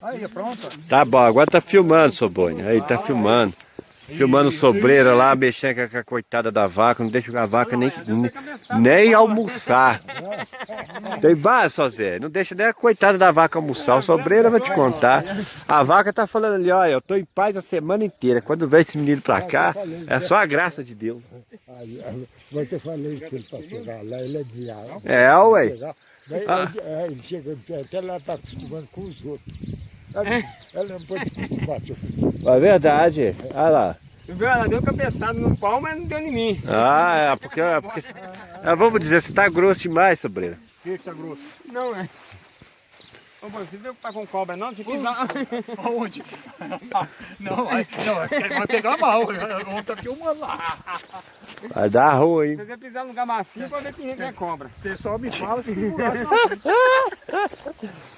Aí, pronto. Tá bom, agora tá filmando, Sobonho. Aí, tá filmando. Filmando sobreira lá, mexendo com a coitada da vaca, não deixa a vaca nem, nem, almoçar. Tem várias, só Zé, não deixa nem a coitada da vaca almoçar. O sobreira vai te contar. A vaca tá falando ali, olha, eu tô em paz a semana inteira. Quando vem esse menino pra cá, é só a graça de Deus. Mas eu falei que ele pra chegar lá, ele é diabo. É, ué. Ele chega até lá tá acostumando com os outros. Ela, não pode É verdade. Olha lá. Ela deu cabeçada no pau, mas não deu em mim. Ah, é porque, é porque é, vamos dizer, você tá grosso demais, sobreira. o que tá grosso. Não, é. Ô, você viu que tá com cobra não? Você quis dar... Aonde? Não, aí, não, ele vai pegar mal. Vamos estar filmando lá. Vai dar ruim. Se você pisar no lugar macio, pode ver que entra é cobra. O pessoal me fala se furar.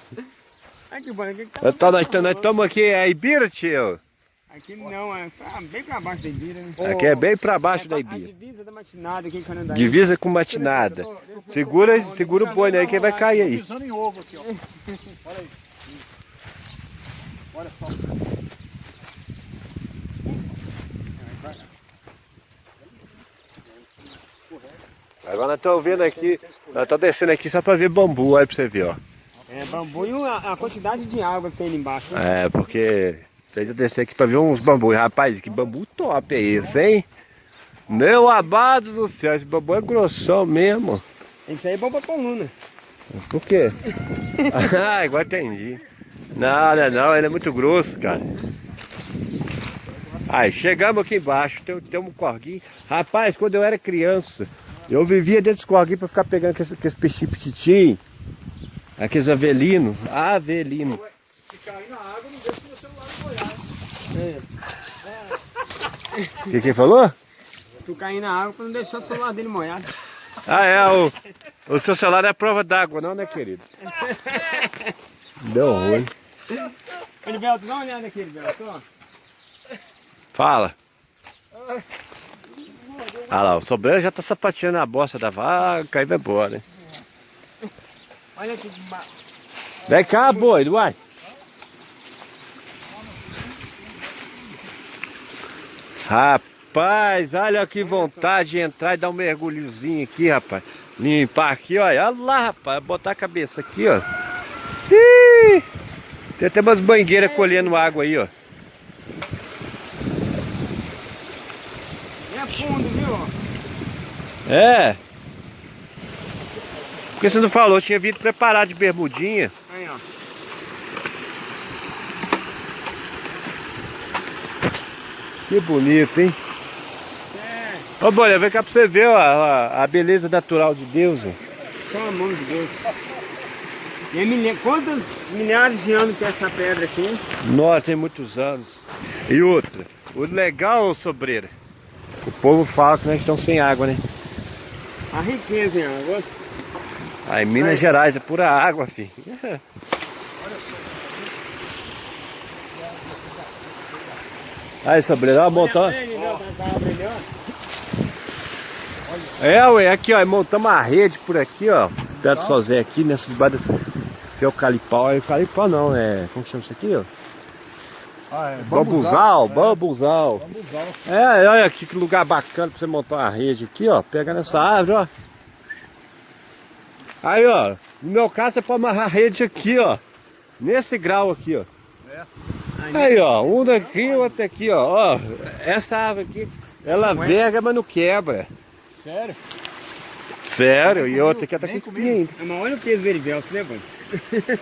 Ai, que bom. Aqui, tá... Então nós estamos aqui, é Ibira, tio? aqui não, é tá bem pra baixo da Ibira, né? Aqui é bem pra baixo da A Ibira. divisa da matinada aqui em. Divisa com matinada. Segura, segura o boi aí que vai cair aí. Pisando em ovo aqui, ó. Olha aí. Olha só. Agora nós estamos vendo aqui, nós estamos descendo aqui só para ver bambu, aí para você ver, ó. É, bambu e a, a quantidade de água que tem ali embaixo. né? É, porque fez eu descer aqui para ver uns bambus. Rapaz, que bambu top é esse, hein? Meu amado do céu, esse bambu é grossão mesmo. Isso aí é bom pra coluna. Por quê? ah, agora entendi. Não, não, é não, ele é muito grosso, cara. Aí, chegamos aqui embaixo, tem, tem um corguinho. Rapaz, quando eu era criança, eu vivia dentro desse corguinho pra ficar pegando aqueles, aqueles peixinhos petitinhos, aqueles avelinos, avelino. Se cair na água, não deixa o celular molhar. O que que falou? Se tu cair na água, pra não deixar o celular dele molhado. Ah, é, o, o seu celular é prova d'água, não, né, querido? Deu ruim. Ô, Liberto, dá uma olhada aqui, Liberto, ó. Fala. Ah lá, o sobreiro já tá sapateando a bosta da vaca e vai embora, hein? Olha aqui de ma... Vem cá, boi, uai. Rapaz, olha que vontade de entrar e dar um mergulhozinho aqui, rapaz. Limpar aqui, olha. Olha lá, rapaz. Botar a cabeça aqui, ó. Ih, tem até umas bangueiras colhendo água aí, ó. É fundo, viu? ó? É. Por que você não falou? Tinha vindo preparado de bermudinha. Aí, ó. Que bonito, hein? É, Ô, Bolha, vem cá pra você ver ó, a, a beleza natural de Deus. ó. só a mão de Deus. E milha... Quantos milhares de anos tem essa pedra aqui? hein? Nossa, tem muitos anos. E outra, o legal, sobreira, o povo fala que nós estamos sem água, né? A riqueza em água. Aí Minas Gerais é pura água, filho. Aí, sobreira, ó, montamos. É, ué, aqui, ó, montamos uma rede por aqui, ó. Perto do Sozé aqui, nessa debaixo desse esse eucalipau. Eucalipau não, é. Como que chama isso aqui, ó? Ah, é. Bambuzal, bambuzal. Bambuzal. É, olha aqui que lugar bacana pra você montar uma rede aqui, ó. Pega nessa árvore, ó. Aí, ó. No meu caso, você pode amarrar a rede aqui, ó. Nesse grau aqui, ó. Aí, ó. Um daqui, outro aqui, ó. ó. Essa árvore aqui, ela verga, mas não quebra. Sério? Sério, e outra aqui tá com espinha ainda. É, Mas olha o peso dele, Belto, né, mano?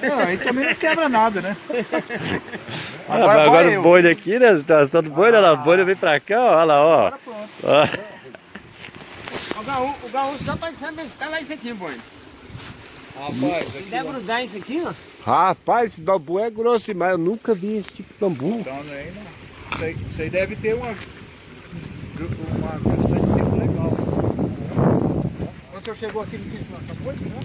Não, aí também não quebra nada, né? Ah, Agora mas vou agora eu. o boi daqui, né? Tá todo boi, olha lá, o boi vem pra cá, ó. Olha lá, ó. Agora pronto. ó. O gaúcho, o gaúcho dá pra saber tá lá isso aqui, boy. Rapaz, Se der grudar isso aqui, ó. Rapaz, esse bambu é grosso demais. Eu nunca vi esse tipo de bambu. Então, aí não. Isso aí, isso aí deve ter uma, uma quantidade de tempo legal. Quando o senhor chegou aqui, não tinha essa coisa, não?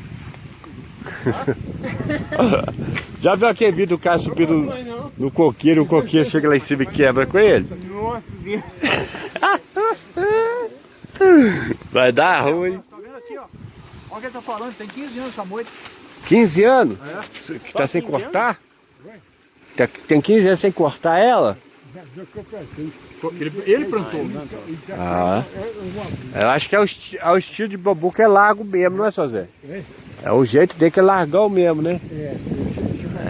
Já viu aquele vídeo do cara subindo no, no coqueiro, o coqueiro chega lá em cima e quebra com ele? Nossa, Deus. Vai dar ruim. Tá vendo aqui, ó? Olha o que ele tá falando, tem 15 anos essa moita. 15 anos? É. Que tá sem 15 cortar? Tá- Tem 15 anos sem cortar ela? Ele, ele plantou. Ah. Eu acho que é o, é o estilo de bambu que é largo mesmo, não é, seu Zé? É o jeito dele que é largão mesmo, né?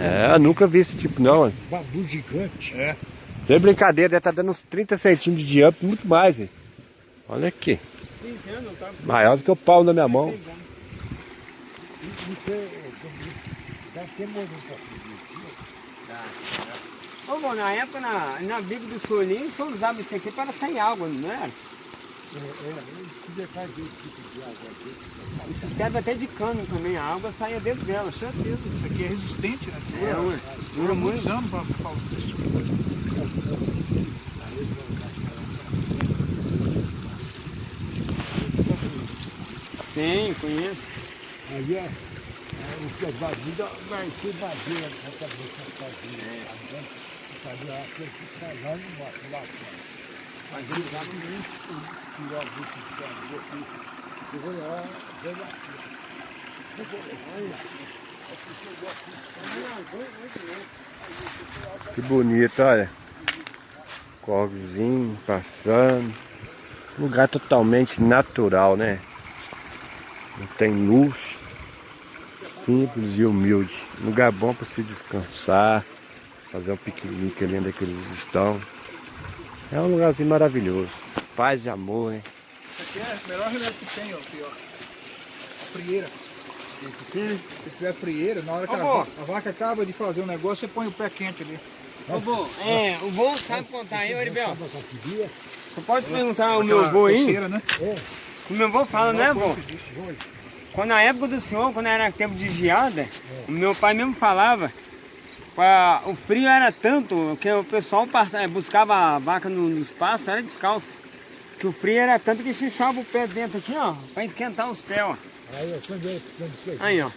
É, eu nunca vi esse tipo não. hein? Bambu gigante. É. Sem brincadeira, deve estar dando uns 30 centímetros de diâmetro, muito mais, hein? Olha aqui. 15 anos, tá? Maior do que o pau na minha mão. Você deve ter morrido pouco. Ô, bom, na época, na, na Bico do Solinho, só usava isso aqui para sair água, não era? É, é, eles queriam fazer esse tipo de água aqui. Isso serve até de cano também, a água saia dentro dela. certeza, isso aqui é resistente, né? É, Dura, ué. dura muitos anos para falar desse tipo de coisa. Sim, conheço. Aí é, é o que é vadia, vai para fazer essa casinha. Fazer aquele que está lá no mato, lá fora. Mas ele já não nem tirou a bicha de casa aqui. Eu vou lá, vou lá. Eu vou lá. Que bonito, olha. Corvozinho passando. Lugar totalmente natural, né? Não tem luxo. Simples e humilde. Lugar bom para se descansar. Fazer um piquenique ali onde é que eles estão. É um lugarzinho maravilhoso. Paz e amor, né? Isso aqui é o melhor remédio que tem, ó. Aqui, ó. A frieira. Se tiver frieira, na hora que Ô, a, a vaca acaba de fazer um negócio, você põe o pé quente ali. Ô, bom, é, o bom sabe contar aí, queria? Você pode perguntar ao meu avô aí? coceira, né? O meu avô fala, né, avô? Quando na época do senhor, quando era tempo de geada, o meu pai mesmo falava, pra- o frio era tanto que o pessoal eh, buscava a vaca no, no espaço, era descalço. Que o frio era tanto que xixava o pé dentro aqui, ó, pra esquentar os pés, ó. Aí ó.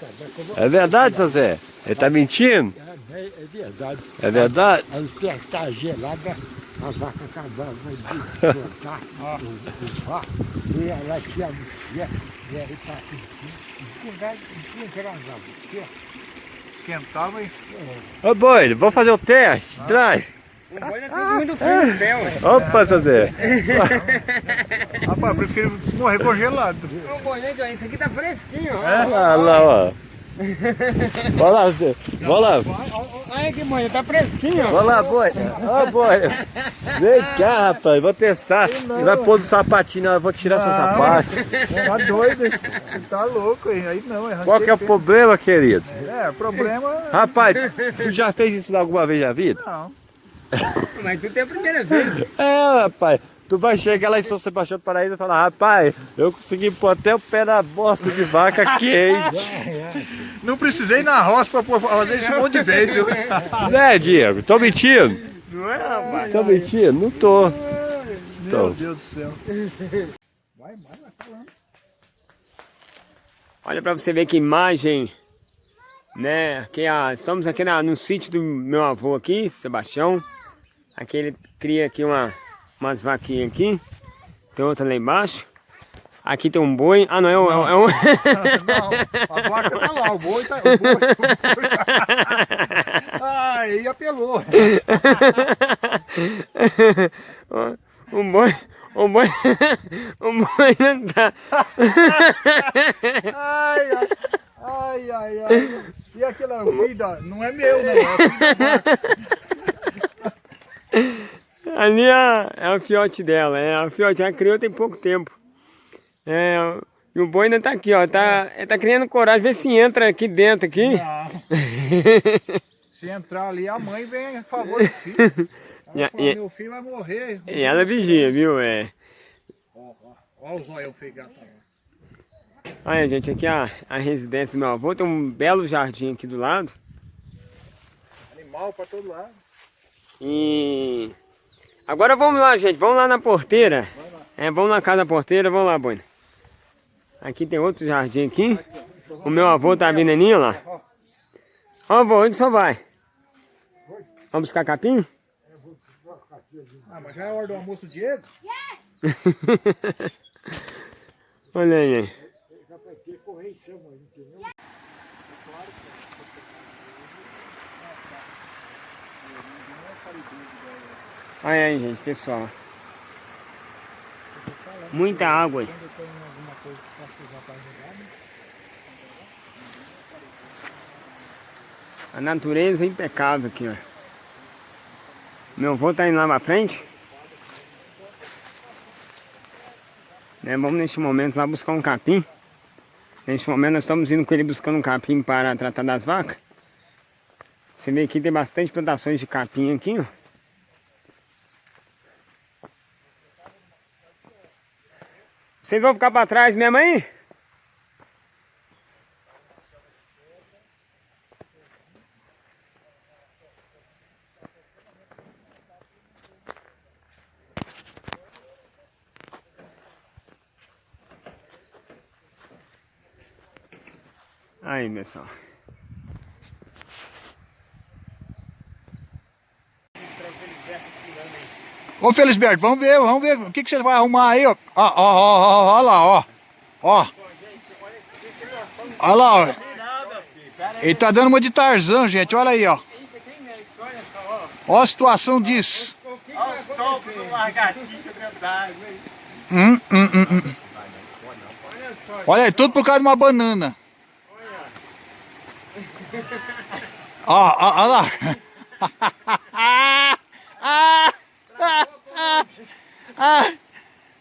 É verdade, seu Zé? Ele tá mentindo? É, é verdade. É verdade? O pé está gelada, a vaca acabava de soltar o, o vácuo, e ela tinha tinha- e aí tá pé. Esquentava e. Ô boi, vamos fazer o teste? Traz. O boi não sente muito frio nos pés, ué. Opa, seu Zé. Rapaz, que ele morreu congelado. Ô, boi, gente, ó, isso aqui tá fresquinho, ó. Olha lá, ó. Vai lá, Zé. Vai lá. Olha aqui, boi, tá fresquinho. Vai lá, boi. Ó, boi. Vem cá, rapaz. Vou testar. Ele vai pôr o sapatinho, não, eu vou tirar seu sapato. Tá doido, hein? Tá louco, hein? Aí não, arranquei Qual que é o problema, querido? É, o problema. Rapaz, tu já fez isso alguma vez na vida? Não. Mas tu tem a primeira vez. É, rapaz. Tu vai chegar lá em São Sebastião do Paraíso e falar, rapaz, eu consegui pôr até o pé na bosta de vaca quente. Não precisei ir na roça pra pôr- fazer isso um monte de vez, viu? Né, Diego? Tô mentindo? Não é, rapaz? Tô mentindo? Não tô. Meu Deus do céu. Vai, vai, vai falando. Olha pra você ver que imagem, né? Aqui, ah, estamos aqui na- no sítio do meu avô aqui, Sebastião. Aqui ele cria aqui uma, umas vaquinhas aqui. Tem outra lá embaixo. Aqui tem um boi. Ah, não, é um... É um... Não, a vaca tá lá, o boi tá. O boi, o boi. Aí apelou. um boi... Um boi... Um boi não tá... Ai, ai, ai, ai, ai. E aquele é o filho da. Não é meu, não. É o. Ali é, é o fiote dela, é a fiote, ela criou tem pouco tempo. É, e o boi ainda tá aqui, ó, tá, ele tá criando coragem, vê se entra aqui dentro aqui. Se entrar ali, a mãe vem a favor do filho. Ela e- meu filho vai morrer. E ela vigia, viu? É. Ó, ó, ó o zóio feio gato. Olha, gente, aqui é a, a residência do meu avô, tem um belo jardim aqui do lado. Animal pra todo lado. E agora vamos lá, gente, vamos lá na porteira. É, vamos na casa da porteira, vamos lá, Boi. Aqui tem outro jardim aqui. O meu avô tá vindo ali, ó lá. Ó, avô, onde só vai? Vamos buscar capim? Ah, mas já é hora do almoço do Diego? Olha aí, gente. Olha aí, gente, pessoal. Muita água aí. Que? A natureza é impecável aqui, ó. Meu avô tá indo lá pra frente. Né, vamos neste momento lá buscar um capim. Neste momento nós estamos indo com ele buscando um capim para tratar das vacas. Você vê aqui tem bastante plantações de capim aqui, ó. Vocês vão ficar para trás mesmo aí? Aí, pessoal. Ô Felisberto, vamos ver, vamos ver o que, que você vai arrumar aí, ó. Ó, ó, ó, ó, ó lá, ó. Ó. Olha lá, ó. Ele tá dando uma de Tarzan, gente, olha aí, ó. Ó a situação disso. Olha o topo do lagartixa dentro d'água? Hum, hum, hum, hum. Olha aí, tudo por causa de uma banana. Ó, ó, ó lá. Ah, ah, ah, ah.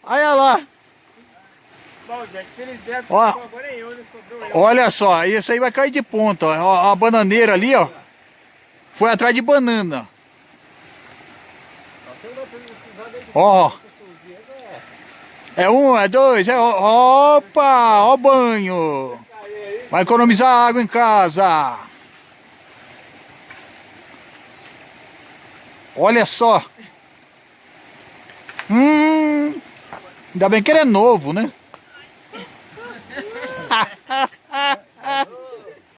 Olha lá. Bom, gente, felizmente, Ó. agora é eu, né? Olha só, isso aí vai cair de ponta. Ó. Ó, A bananeira ali, ó. Foi atrás de banana. Ó. É um, é dois, é. Opa, ó o banho. Vai economizar água em casa. Olha só. Hum, ainda bem que ele é novo, né?